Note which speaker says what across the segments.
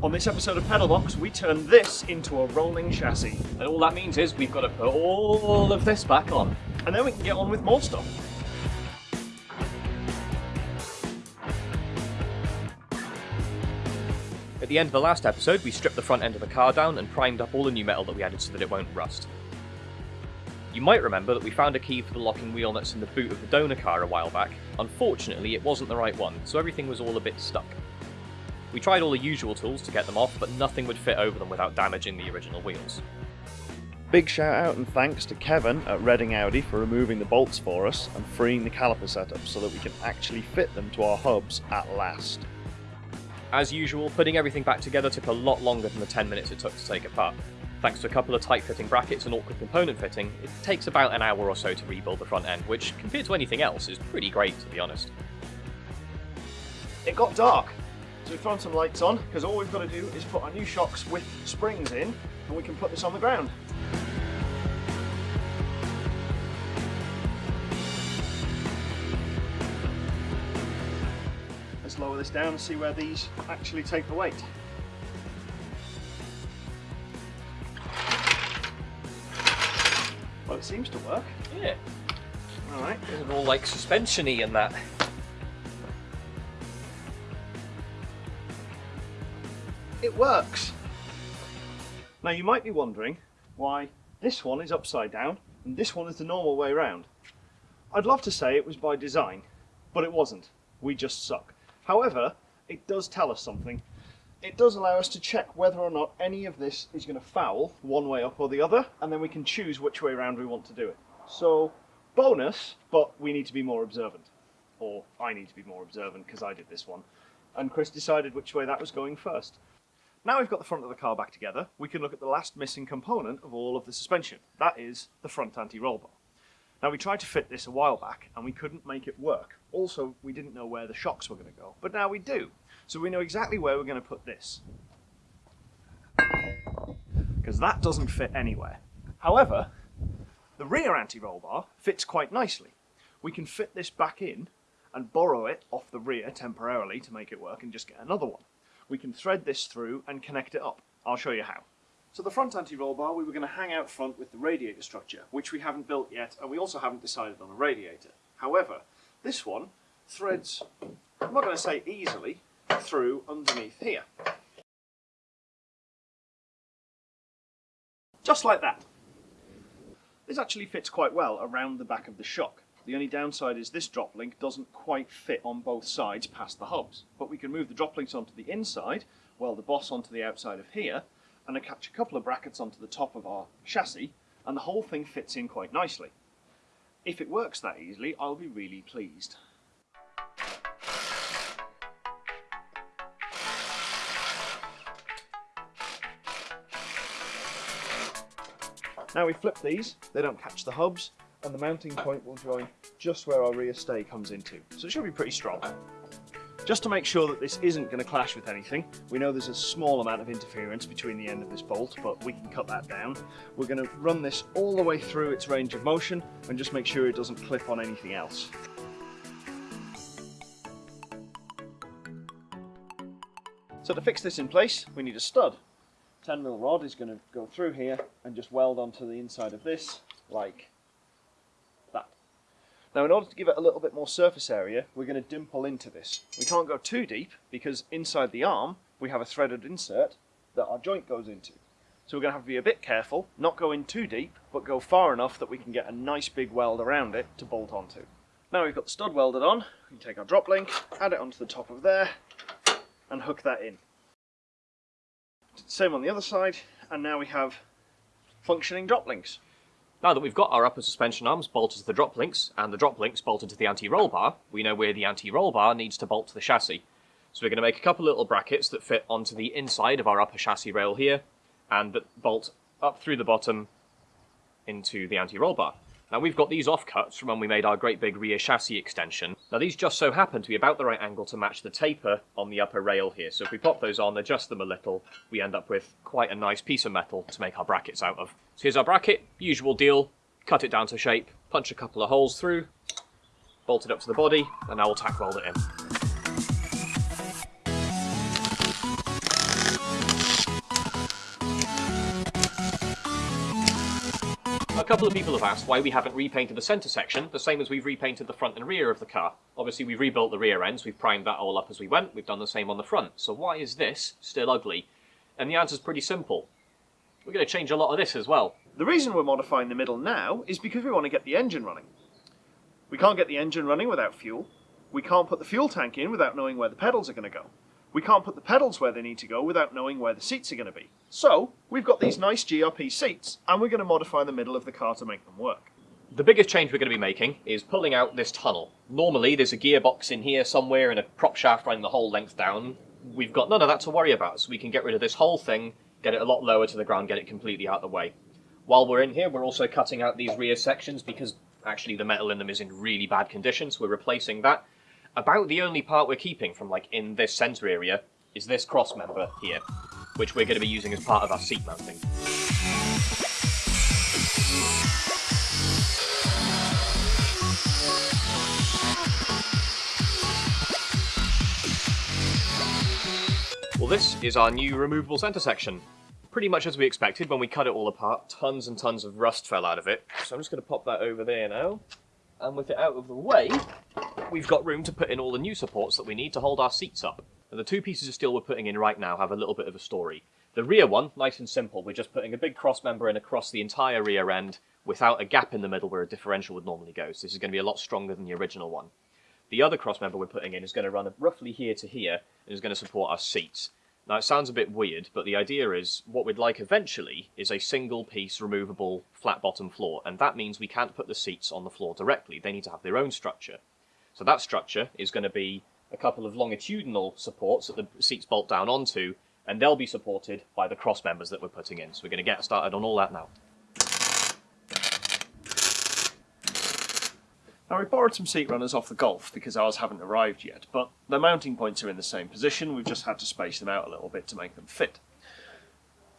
Speaker 1: On this episode of Pedalbox, we turn this into a rolling chassis,
Speaker 2: And all that means is we've got to put all of this back on.
Speaker 1: and then we can get on with more stuff.
Speaker 2: At the end of the last episode, we stripped the front end of the car down and primed up all the new metal that we added so that it won't rust. You might remember that we found a key for the locking wheel nuts in the boot of the donor car a while back. Unfortunately, it wasn't the right one, so everything was all a bit stuck. We tried all the usual tools to get them off, but nothing would fit over them without damaging the original wheels.
Speaker 1: Big shout out and thanks to Kevin at Reading Audi for removing the bolts for us and freeing the caliper setup so that we can actually fit them to our hubs at last.
Speaker 2: As usual, putting everything back together took a lot longer than the 10 minutes it took to take apart. Thanks to a couple of tight fitting brackets and awkward component fitting, it takes about an hour or so to rebuild the front end, which, compared to anything else, is pretty great to be honest.
Speaker 1: It got dark, so we've thrown some lights on because all we've got to do is put our new shocks with springs in and we can put this on the ground. Let's lower this down and see where these actually take the weight. Well, it seems to work.
Speaker 2: Yeah,
Speaker 1: All right.
Speaker 2: it's all like suspensiony and that.
Speaker 1: It works. Now you might be wondering why this one is upside down and this one is the normal way round. I'd love to say it was by design, but it wasn't. We just suck. However, it does tell us something. It does allow us to check whether or not any of this is going to foul one way up or the other, and then we can choose which way round we want to do it. So, bonus, but we need to be more observant. Or I need to be more observant because I did this one. And Chris decided which way that was going first. Now we've got the front of the car back together, we can look at the last missing component of all of the suspension. That is the front anti-roll bar. Now we tried to fit this a while back and we couldn't make it work. Also, we didn't know where the shocks were going to go, but now we do. So we know exactly where we're going to put this. Because that doesn't fit anywhere. However, the rear anti-roll bar fits quite nicely. We can fit this back in and borrow it off the rear temporarily to make it work and just get another one. We can thread this through and connect it up. I'll show you how. So the front anti-roll bar we were going to hang out front with the radiator structure, which we haven't built yet, and we also haven't decided on a radiator. However, this one threads, I'm not going to say easily, through underneath here. Just like that. This actually fits quite well around the back of the shock. The only downside is this drop link doesn't quite fit on both sides past the hubs. But we can move the drop links onto the inside, weld the boss onto the outside of here, and attach a couple of brackets onto the top of our chassis, and the whole thing fits in quite nicely. If it works that easily, I'll be really pleased. Now we flip these, they don't catch the hubs, and the mounting point will join just where our rear stay comes into. So it should be pretty strong. Just to make sure that this isn't going to clash with anything, we know there's a small amount of interference between the end of this bolt, but we can cut that down. We're going to run this all the way through its range of motion and just make sure it doesn't clip on anything else. So to fix this in place, we need a stud. 10mm rod is going to go through here and just weld onto the inside of this like. Now in order to give it a little bit more surface area, we're going to dimple into this. We can't go too deep because inside the arm we have a threaded insert that our joint goes into. So we're going to have to be a bit careful, not go in too deep, but go far enough that we can get a nice big weld around it to bolt onto. Now we've got the stud welded on, we can take our drop link, add it onto the top of there, and hook that in. Same on the other side, and now we have functioning drop links.
Speaker 2: Now that we've got our upper suspension arms bolted to the drop links, and the drop links bolted to the anti-roll bar, we know where the anti-roll bar needs to bolt to the chassis. So we're going to make a couple little brackets that fit onto the inside of our upper chassis rail here, and that bolt up through the bottom into the anti-roll bar. Now we've got these offcuts from when we made our great big rear chassis extension. Now these just so happen to be about the right angle to match the taper on the upper rail here. So if we pop those on, adjust them a little, we end up with quite a nice piece of metal to make our brackets out of. So here's our bracket, usual deal, cut it down to shape, punch a couple of holes through, bolt it up to the body, and now we'll tack weld it in. Couple of people have asked why we haven't repainted the centre section, the same as we've repainted the front and rear of the car. Obviously we've rebuilt the rear ends, we've primed that all up as we went, we've done the same on the front. So why is this still ugly? And the answer's pretty simple. We're going to change a lot of this as well.
Speaker 1: The reason we're modifying the middle now is because we want to get the engine running. We can't get the engine running without fuel. We can't put the fuel tank in without knowing where the pedals are going to go. We can't put the pedals where they need to go without knowing where the seats are going to be. So, we've got these nice GRP seats, and we're going to modify the middle of the car to make them work.
Speaker 2: The biggest change we're going to be making is pulling out this tunnel. Normally there's a gearbox in here somewhere and a prop shaft running the whole length down. We've got none of that to worry about, so we can get rid of this whole thing, get it a lot lower to the ground, get it completely out of the way. While we're in here, we're also cutting out these rear sections because actually the metal in them is in really bad condition, so we're replacing that. About the only part we're keeping from like in this centre area is this cross member here, which we're going to be using as part of our seat mounting. Well this is our new removable centre section. Pretty much as we expected when we cut it all apart, tons and tons of rust fell out of it. So I'm just going to pop that over there now. And with it out of the way, we've got room to put in all the new supports that we need to hold our seats up. And the two pieces of steel we're putting in right now have a little bit of a story. The rear one, nice and simple, we're just putting a big cross member in across the entire rear end without a gap in the middle where a differential would normally go. So this is going to be a lot stronger than the original one. The other cross member we're putting in is going to run roughly here to here and is going to support our seats. Now it sounds a bit weird, but the idea is what we'd like eventually is a single piece removable flat bottom floor, and that means we can't put the seats on the floor directly. They need to have their own structure. So that structure is going to be a couple of longitudinal supports that the seats bolt down onto, and they'll be supported by the cross members that we're putting in. So we're going to get started on all that now.
Speaker 1: Now we borrowed some seat runners off the Golf because ours haven't arrived yet, but the mounting points are in the same position, we've just had to space them out a little bit to make them fit.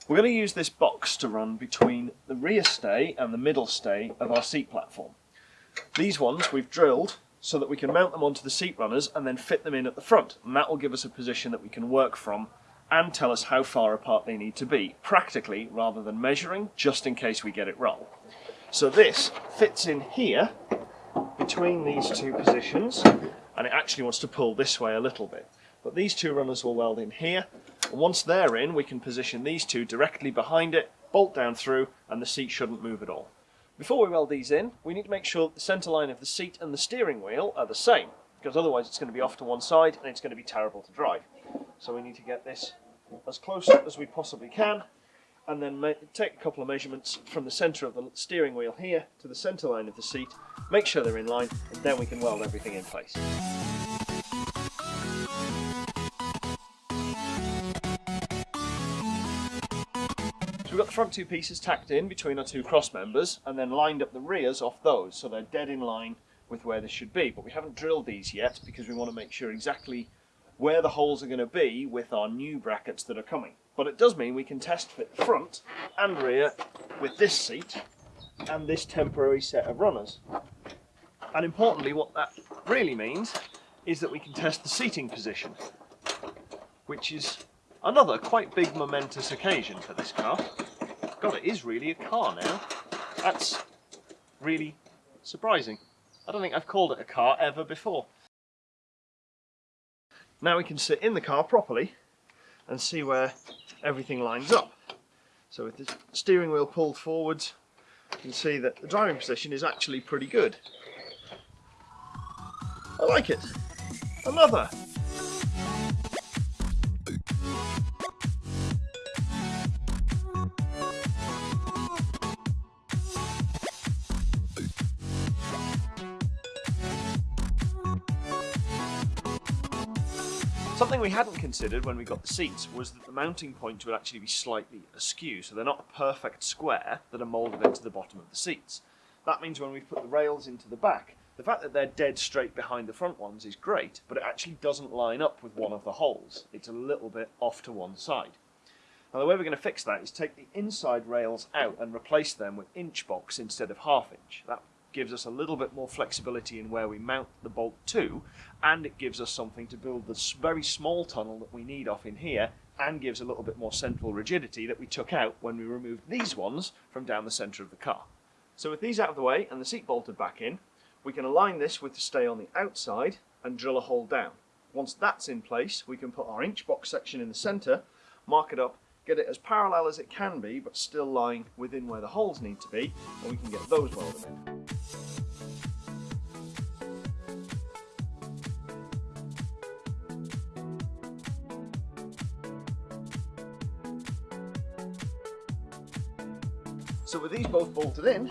Speaker 1: We're going to use this box to run between the rear stay and the middle stay of our seat platform. These ones we've drilled so that we can mount them onto the seat runners and then fit them in at the front. And that will give us a position that we can work from and tell us how far apart they need to be, practically rather than measuring, just in case we get it wrong. So this fits in here between these two positions and it actually wants to pull this way a little bit. But these two runners will weld in here and once they're in we can position these two directly behind it, bolt down through and the seat shouldn't move at all. Before we weld these in, we need to make sure that the centre line of the seat and the steering wheel are the same, because otherwise it's going to be off to one side and it's going to be terrible to drive. So we need to get this as close as we possibly can, and then take a couple of measurements from the centre of the steering wheel here to the centre line of the seat, make sure they're in line, and then we can weld everything in place. So we've got the front two pieces tacked in between our two cross members and then lined up the rears off those so they're dead in line with where they should be. But we haven't drilled these yet because we want to make sure exactly where the holes are going to be with our new brackets that are coming. But it does mean we can test fit front and rear with this seat and this temporary set of runners. And importantly, what that really means is that we can test the seating position, which is another quite big momentous occasion for this car. God, it is really a car now. That's really surprising. I don't think I've called it a car ever before. Now we can sit in the car properly and see where everything lines up. So with the steering wheel pulled forwards, you can see that the driving position is actually pretty good. I like it. Another Something we hadn't considered when we got the seats was that the mounting points would actually be slightly askew, so they're not a perfect square that are moulded into the bottom of the seats. That means when we put the rails into the back, the fact that they're dead straight behind the front ones is great, but it actually doesn't line up with one of the holes. It's a little bit off to one side. Now the way we're going to fix that is take the inside rails out and replace them with inch box instead of half inch. That gives us a little bit more flexibility in where we mount the bolt to and it gives us something to build the very small tunnel that we need off in here and gives a little bit more central rigidity that we took out when we removed these ones from down the centre of the car. So with these out of the way and the seat bolted back in, we can align this with the stay on the outside and drill a hole down. Once that's in place, we can put our inch box section in the centre, mark it up, get it as parallel as it can be, but still lying within where the holes need to be, and we can get those welded in. So with these both bolted in,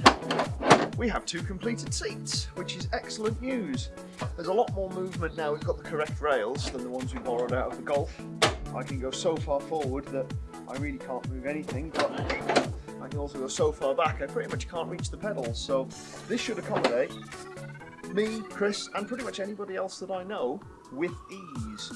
Speaker 1: we have two completed seats, which is excellent news. There's a lot more movement now we've got the correct rails than the ones we borrowed out of the Golf. I can go so far forward that I really can't move anything, but I can also go so far back I pretty much can't reach the pedals. So this should accommodate me, Chris, and pretty much anybody else that I know with ease.